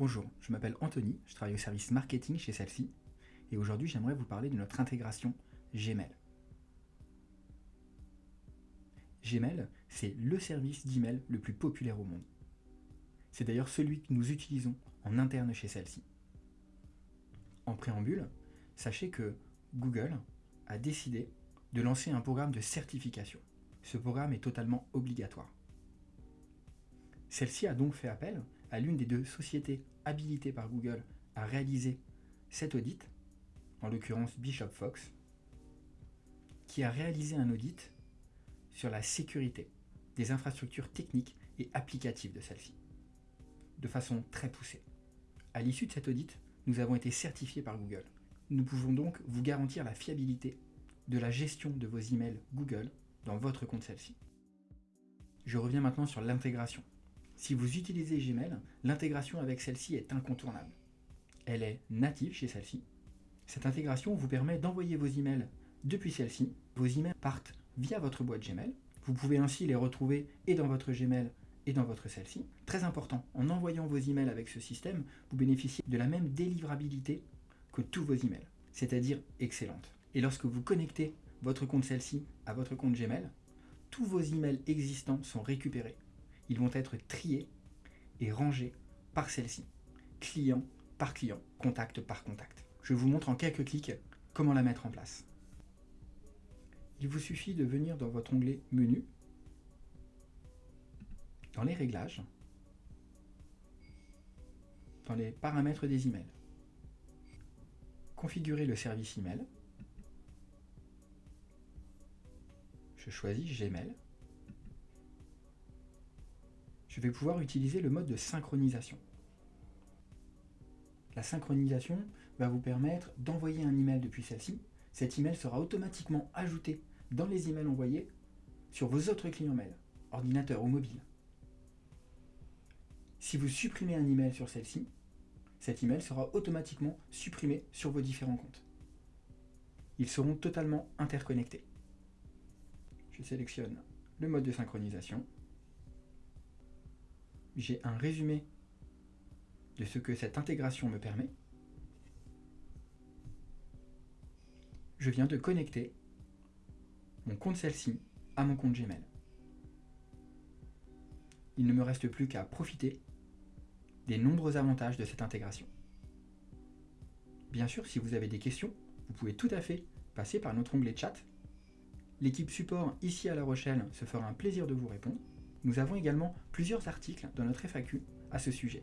Bonjour, je m'appelle Anthony, je travaille au service marketing chez celle-ci et aujourd'hui j'aimerais vous parler de notre intégration Gmail. Gmail, c'est le service d'email le plus populaire au monde. C'est d'ailleurs celui que nous utilisons en interne chez celle-ci. En préambule, sachez que Google a décidé de lancer un programme de certification. Ce programme est totalement obligatoire. Celle-ci a donc fait appel à l'une des deux sociétés habilitées par Google à réaliser cet audit, en l'occurrence Bishop Fox, qui a réalisé un audit sur la sécurité des infrastructures techniques et applicatives de celle-ci, de façon très poussée. À l'issue de cet audit, nous avons été certifiés par Google. Nous pouvons donc vous garantir la fiabilité de la gestion de vos emails Google dans votre compte celle-ci. Je reviens maintenant sur l'intégration. Si vous utilisez Gmail, l'intégration avec celle-ci est incontournable. Elle est native chez celle-ci. Cette intégration vous permet d'envoyer vos emails depuis celle-ci. Vos emails partent via votre boîte Gmail. Vous pouvez ainsi les retrouver et dans votre Gmail et dans votre celle-ci. Très important, en envoyant vos emails avec ce système, vous bénéficiez de la même délivrabilité que tous vos emails, c'est-à-dire excellente. Et lorsque vous connectez votre compte celle-ci à votre compte Gmail, tous vos emails existants sont récupérés. Ils vont être triés et rangés par celle-ci, client par client, contact par contact. Je vous montre en quelques clics comment la mettre en place. Il vous suffit de venir dans votre onglet Menu, dans les réglages, dans les paramètres des emails, configurer le service email, je choisis Gmail, je vais pouvoir utiliser le mode de synchronisation. La synchronisation va vous permettre d'envoyer un email depuis celle-ci. Cet email sera automatiquement ajouté dans les emails envoyés sur vos autres clients mail, ordinateur ou mobile. Si vous supprimez un email sur celle-ci, cet email sera automatiquement supprimé sur vos différents comptes. Ils seront totalement interconnectés. Je sélectionne le mode de synchronisation. J'ai un résumé de ce que cette intégration me permet. Je viens de connecter mon compte celle-ci à mon compte Gmail. Il ne me reste plus qu'à profiter des nombreux avantages de cette intégration. Bien sûr, si vous avez des questions, vous pouvez tout à fait passer par notre onglet chat. L'équipe support ici à La Rochelle se fera un plaisir de vous répondre. Nous avons également plusieurs articles dans notre FAQ à ce sujet.